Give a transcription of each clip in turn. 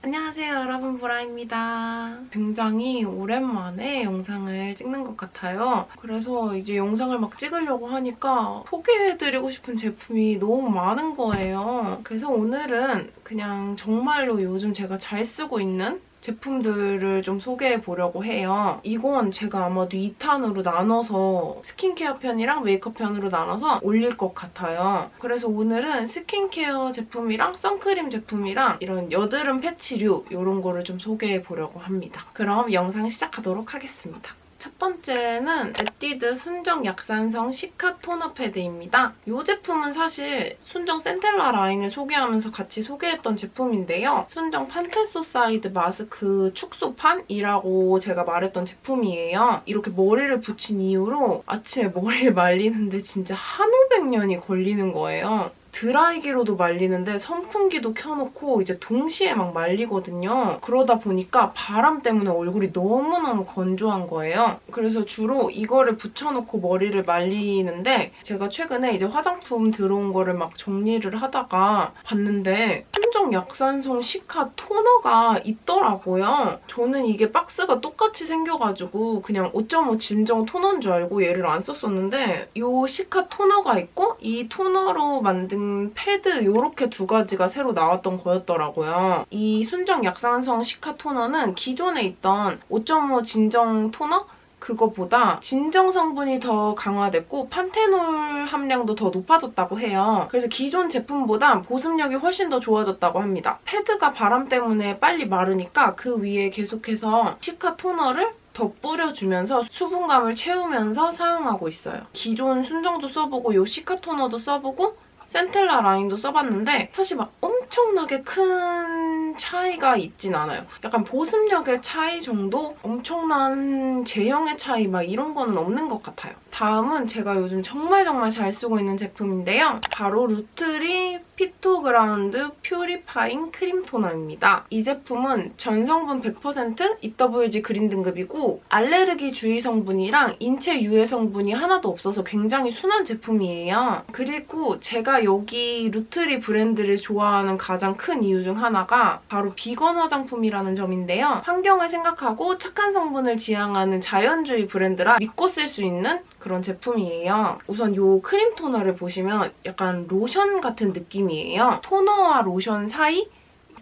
안녕하세요 여러분 보라입니다. 굉장히 오랜만에 영상을 찍는 것 같아요. 그래서 이제 영상을 막 찍으려고 하니까 소개해드리고 싶은 제품이 너무 많은 거예요. 그래서 오늘은 그냥 정말로 요즘 제가 잘 쓰고 있는 제품들을 좀 소개해 보려고 해요. 이건 제가 아마도 2탄으로 나눠서 스킨케어 편이랑 메이크업 편으로 나눠서 올릴 것 같아요. 그래서 오늘은 스킨케어 제품이랑 선크림 제품이랑 이런 여드름 패치류 이런 거를 좀 소개해 보려고 합니다. 그럼 영상 시작하도록 하겠습니다. 첫 번째는 에뛰드 순정 약산성 시카 토너 패드입니다. 이 제품은 사실 순정 센텔라 라인을 소개하면서 같이 소개했던 제품인데요. 순정 판테소사이드 마스크 축소판이라고 제가 말했던 제품이에요. 이렇게 머리를 붙인 이후로 아침에 머리를 말리는데 진짜 한 오백 년이 걸리는 거예요. 드라이기로도 말리는데 선풍기도 켜놓고 이제 동시에 막 말리거든요. 그러다 보니까 바람 때문에 얼굴이 너무너무 건조한 거예요. 그래서 주로 이거를 붙여놓고 머리를 말리는데 제가 최근에 이제 화장품 들어온 거를 막 정리를 하다가 봤는데 순정 약산성 시카 토너가 있더라고요. 저는 이게 박스가 똑같이 생겨가지고 그냥 5.5 진정 토너인 줄 알고 얘를 안 썼었는데 이 시카 토너가 있고 이 토너로 만든 패드 이렇게 두 가지가 새로 나왔던 거였더라고요. 이 순정 약산성 시카 토너는 기존에 있던 5.5 진정 토너? 그거보다 진정 성분이 더 강화됐고 판테놀 함량도 더 높아졌다고 해요. 그래서 기존 제품보다 보습력이 훨씬 더 좋아졌다고 합니다. 패드가 바람 때문에 빨리 마르니까 그 위에 계속해서 시카 토너를 더 뿌려주면서 수분감을 채우면서 사용하고 있어요. 기존 순정도 써보고 요 시카 토너도 써보고 센텔라 라인도 써봤는데 사실 막 엄청 나게 큰 차이가 있진 않아요. 약간 보습력의 차이 정도? 엄청난 제형의 차이 막 이런 거는 없는 것 같아요. 다음은 제가 요즘 정말 정말 잘 쓰고 있는 제품인데요. 바로 루트리 피토그라운드 purifying 크림 토너입니다. 이 제품은 전성분 100% EWG 그린 등급이고 알레르기 주의 성분이랑 인체 유해 성분이 하나도 없어서 굉장히 순한 제품이에요. 그리고 제가 여기 루트리 브랜드를 좋아하는 가장 큰 이유 중 하나가 바로 비건 화장품이라는 점인데요. 환경을 생각하고 착한 성분을 지향하는 자연주의 브랜드라 믿고 쓸 수 있는 그런 제품이에요. 우선 이 크림 토너를 보시면 약간 로션 같은 느낌이에요. 토너와 로션 사이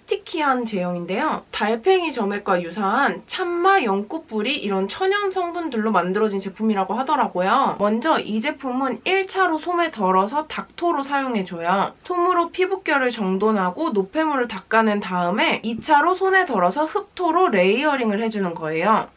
sticky한 제형인데요. 달팽이 점액과 유사한 참마, 연꽃뿌리 이런 천연 성분들로 만들어진 제품이라고 하더라고요. 먼저 이 제품은 1차로 솜에 덜어서 닥토로 사용해줘요. 솜으로 피부결을 정돈하고 노폐물을 닦아낸 다음에 2차로 손에 덜어서 흡토로 layering을 해주는 거예요.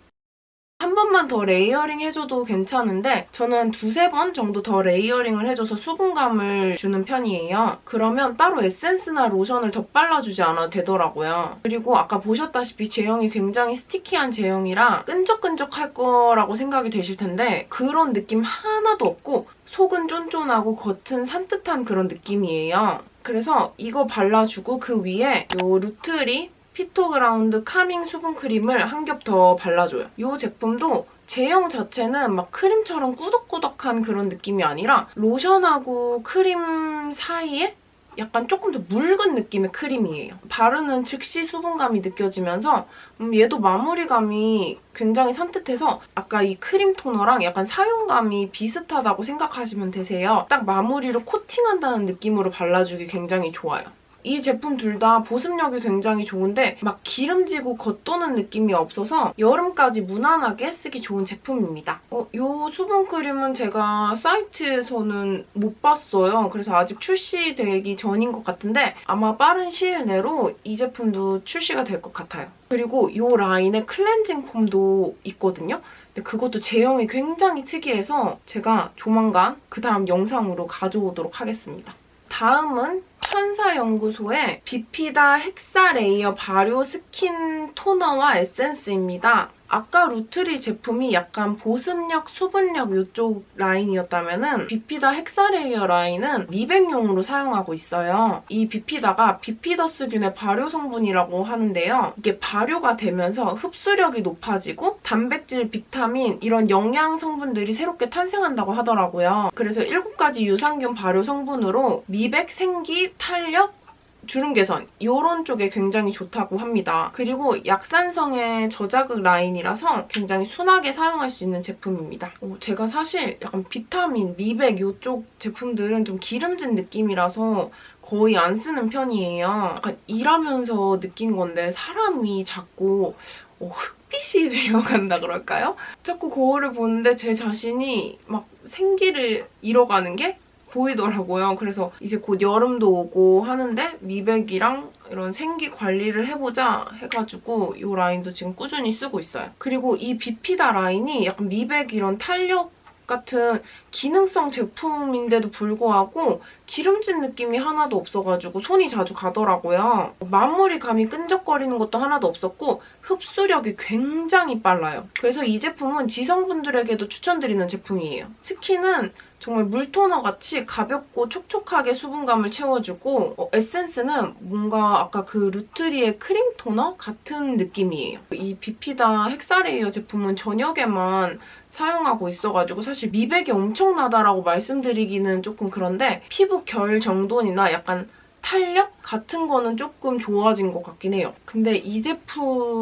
한 번만 더 layering 해줘도 괜찮은데 저는 두세 번 정도 더 layering을 해줘서 수분감을 주는 편이에요. 그러면 따로 에센스나 로션을 더 발라주지 않아도 되더라고요. 그리고 아까 보셨다시피 제형이 굉장히 sticky한 제형이라 끈적끈적할 거라고 생각이 되실 텐데 그런 느낌 하나도 없고 속은 쫀쫀하고 겉은 산뜻한 그런 느낌이에요. 그래서 이거 발라주고 그 위에 이 루트리 피토그라운드 카밍 수분 크림을 한 겹 더 발라줘요. 이 제품도 제형 자체는 막 크림처럼 꾸덕꾸덕한 그런 느낌이 아니라 로션하고 크림 사이에 약간 조금 더 묽은 느낌의 크림이에요. 바르는 즉시 수분감이 느껴지면서 음, 얘도 마무리감이 굉장히 산뜻해서 아까 이 크림 토너랑 약간 사용감이 비슷하다고 생각하시면 되세요. 딱 마무리로 코팅한다는 느낌으로 발라주기 굉장히 좋아요. 이 제품 둘 다 보습력이 굉장히 좋은데 막 기름지고 겉도는 느낌이 없어서 여름까지 무난하게 쓰기 좋은 제품입니다. 어, 이 수분크림은 제가 사이트에서는 못 봤어요. 그래서 아직 출시되기 전인 것 같은데 아마 빠른 시일 내로 이 제품도 출시가 될 것 같아요. 그리고 이 라인에 클렌징 폼도 있거든요. 근데 그것도 제형이 굉장히 특이해서 제가 조만간 그 다음 영상으로 가져오도록 하겠습니다. 다음은 천사연구소의 비피다 헥사 레이어 발효 스킨 토너와 에센스입니다. 아까 루트리 제품이 약간 보습력, 수분력 이쪽 라인이었다면 은 비피다 헥사레이어 라인은 미백용으로 사용하고 있어요. 이 비피다가 비피더스균의 발효 성분이라고 하는데요. 이게 발효가 되면서 흡수력이 높아지고 단백질, 비타민 이런 영양 성분들이 새롭게 탄생한다고 하더라고요. 그래서 7가지 유산균 발효 성분으로 미백, 생기, 탄력, 주름 개선 이런 쪽에 굉장히 좋다고 합니다. 그리고 약산성의 저자극 라인이라서 굉장히 순하게 사용할 수 있는 제품입니다. 어, 제가 사실 약간 비타민, 미백 이쪽 제품들은 좀 기름진 느낌이라서 거의 안 쓰는 편이에요. 약간 일하면서 느낀 건데 사람이 자꾸 어, 흑빛이 되어간다 그럴까요? 자꾸 거울을 보는데 제 자신이 막 생기를 잃어가는 게 보이더라고요. 그래서 이제 곧 여름도 오고 하는데 미백이랑 이런 생기 관리를 해보자 해가지고 이 라인도 지금 꾸준히 쓰고 있어요. 그리고 이 비피다 라인이 약간 미백 이런 탄력 같은 기능성 제품인데도 불구하고 기름진 느낌이 하나도 없어가지고 손이 자주 가더라고요. 마무리감이 끈적거리는 것도 하나도 없었고 흡수력이 굉장히 빨라요. 그래서 이 제품은 지성분들에게도 추천드리는 제품이에요. 스킨은 정말 물토너 같이 가볍고 촉촉하게 수분감을 채워주고 어, 에센스는 뭔가 아까 그 루트리의 크림 토너 같은 느낌이에요. 이 비피다 헥사레이어 제품은 저녁에만 사용하고 있어가지고 사실 미백이 엄청나다라고 말씀드리기는 조금 그런데 피부 결 정돈이나 약간 탄력 같은 거는 조금 좋아진 것 같긴 해요. 근데 이 제품이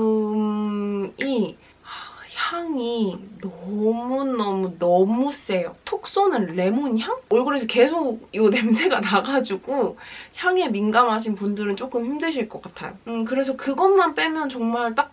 향이 너무너무 너무 세요. 톡 쏘는 레몬 향? 얼굴에서 계속 이 냄새가 나가지고 향에 민감하신 분들은 조금 힘드실 것 같아요. 음, 그래서 그것만 빼면 정말 딱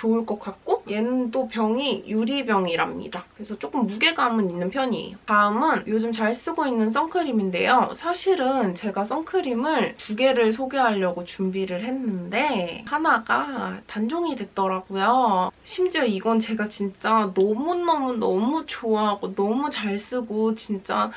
좋을 것 같고 얘는 또 병이 유리병이랍니다. 그래서 조금 무게감은 있는 편이에요. 다음은 요즘 잘 쓰고 있는 선크림인데요. 사실은 제가 선크림을 두 개를 소개하려고 준비를 했는데 하나가 단종이 됐더라고요. 심지어 이건 제가 진짜 너무너무너무 좋아하고 너무 잘 쓰고 진짜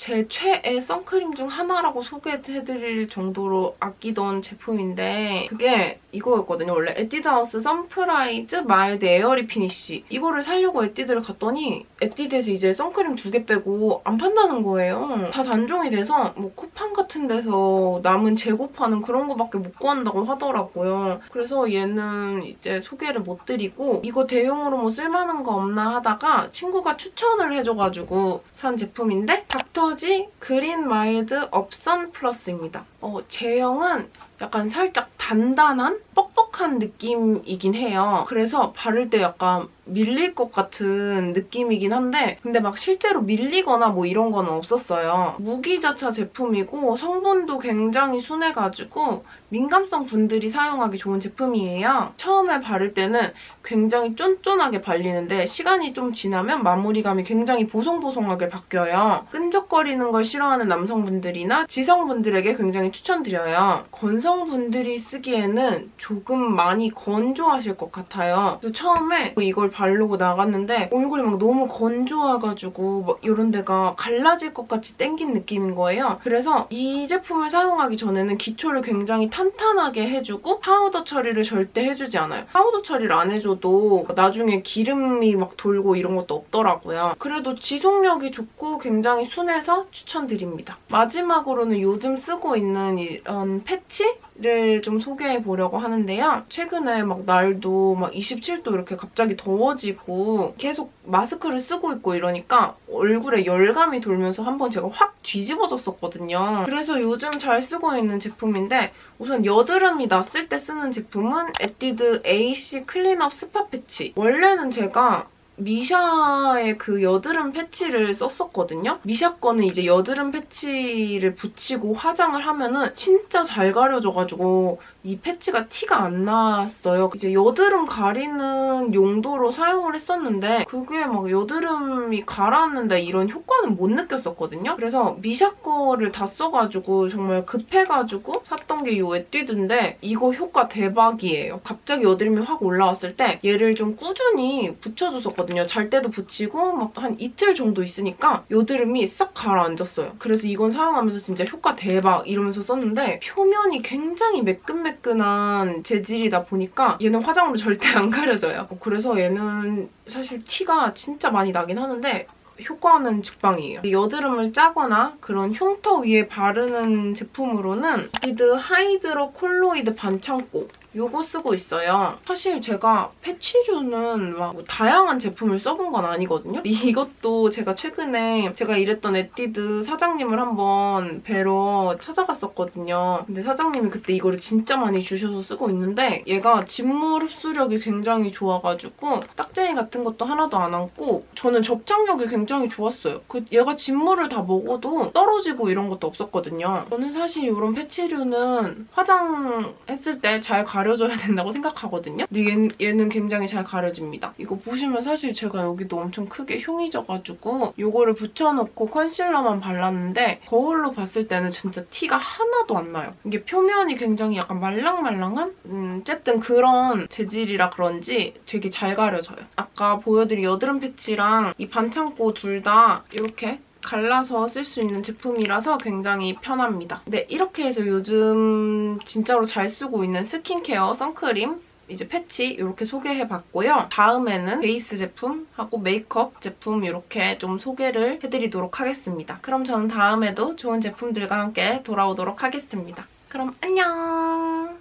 제 최애 선크림 중 하나라고 소개해드릴 정도로 아끼던 제품인데 그게 이거였거든요. 원래 에뛰드하우스 선프라이즈 마일드 에어리 피니쉬 이거를 사려고 에뛰드를 갔더니 에뛰드에서 이제 선크림 두 개 빼고 안 판다는 거예요. 다 단종이 돼서 뭐 쿠팡 같은 데서 남은 재고 파는 그런 거밖에 못 구한다고 하더라고요. 그래서 얘는 이제 소개를 못 드리고 이거 대용으로 뭐 쓸만한 거 없나 하다가 친구가 추천을 해줘가지고 산 제품인데 닥터 지 그린 마일드 업선 플러스입니다. 어, 제형은 약간 살짝 단단한 뻑뻑한 느낌이긴 해요. 그래서 바를 때 약간 밀릴 것 같은 느낌이긴 한데 근데 막 실제로 밀리거나 뭐 이런 건 없었어요. 무기자차 제품이고 성분도 굉장히 순해가지고 민감성 분들이 사용하기 좋은 제품이에요. 처음에 바를 때는 굉장히 쫀쫀하게 발리는데 시간이 좀 지나면 마무리감이 굉장히 보송보송하게 바뀌어요. 끈적거리는 걸 싫어하는 남성분들이나 지성분들에게 굉장히 추천드려요. 건성 분들이 쓰기에는 조금 많이 건조하실 것 같아요. 그래서 처음에 이걸 바르고 나갔는데 얼굴이 막 너무 건조해가지고 막 이런 데가 갈라질 것 같이 땡긴 느낌인 거예요. 그래서 이 제품을 사용하기 전에는 기초를 굉장히 탄탄하게 해주고 파우더 처리를 절대 해주지 않아요. 파우더 처리를 안 해줘도 나중에 기름이 막 돌고 이런 것도 없더라고요. 그래도 지속력이 좋고 굉장히 순해서 추천드립니다. 마지막으로는 요즘 쓰고 있는 이런 패치 를 좀 소개해 보려고 하는데요. 최근에 막 날도 막 27도 이렇게 갑자기 더워지고 계속 마스크를 쓰고 있고 이러니까 얼굴에 열감이 돌면서 한번 제가 확 뒤집어졌었거든요. 그래서 요즘 잘 쓰고 있는 제품인데 우선 여드름이 났을 때 쓰는 제품은 에뛰드 AC 클린업 스파 패치. 원래는 제가 미샤의 그 여드름 패치를 썼었거든요. 미샤 거는 이제 여드름 패치를 붙이고 화장을 하면은 진짜 잘 가려져가지고 이 패치가 티가 안 났어요. 이제 여드름 가리는 용도로 사용을 했었는데 그게 막 여드름이 가라앉는다 이런 효과는 못 느꼈었거든요. 그래서 미샤 거를 다 써가지고 정말 급해가지고 샀던 게 이 에뛰드인데 이거 효과 대박이에요. 갑자기 여드름이 확 올라왔을 때 얘를 좀 꾸준히 붙여줬었거든요. 잘 때도 붙이고 막 한 이틀 정도 있으니까 여드름이 싹 가라앉았어요. 그래서 이건 사용하면서 진짜 효과 대박 이러면서 썼는데 표면이 굉장히 매끈매끈 매끈매끈한 재질이다 보니까 얘는 화장으로 절대 안 가려져요. 그래서 얘는 사실 티가 진짜 많이 나긴 하는데 효과는 직방이에요. 여드름을 짜거나 그런 흉터 위에 바르는 제품으로는 리드 hydrocolloid 반창고 요거 쓰고 있어요. 사실 제가 패치류는 막 뭐 다양한 제품을 써본 건 아니거든요. 이것도 제가 최근에 제가 일했던 에뛰드 사장님을 한번 뵈러 찾아갔었거든요. 근데 사장님이 그때 이거를 진짜 많이 주셔서 쓰고 있는데 얘가 진물 흡수력이 굉장히 좋아가지고 딱쟁이 같은 것도 하나도 안 앉고 저는 접착력이 굉장히 좋았어요. 그 얘가 진물을 다 먹어도 떨어지고 이런 것도 없었거든요. 저는 사실 이런 패치류는 화장했을 때잘 가려져야 된다고 생각하거든요. 근데 얘는, 얘는 굉장히 잘 가려집니다. 이거 보시면 사실 제가 여기도 엄청 크게 흉이 져가지고 이거를 붙여놓고 컨실러만 발랐는데 거울로 봤을 때는 진짜 티가 하나도 안 나요. 이게 표면이 굉장히 약간 말랑말랑한? 음, 어쨌든 그런 재질이라 그런지 되게 잘 가려져요. 아까 보여드린 여드름 패치랑 이 반창고 둘 다 이렇게 갈라서 쓸 수 있는 제품이라서 굉장히 편합니다. 네, 이렇게 해서 요즘 진짜로 잘 쓰고 있는 스킨케어 선크림 이제 패치 이렇게 소개해봤고요. 다음에는 베이스 제품하고 메이크업 제품 이렇게 좀 소개를 해드리도록 하겠습니다. 그럼 저는 다음에도 좋은 제품들과 함께 돌아오도록 하겠습니다. 그럼 안녕!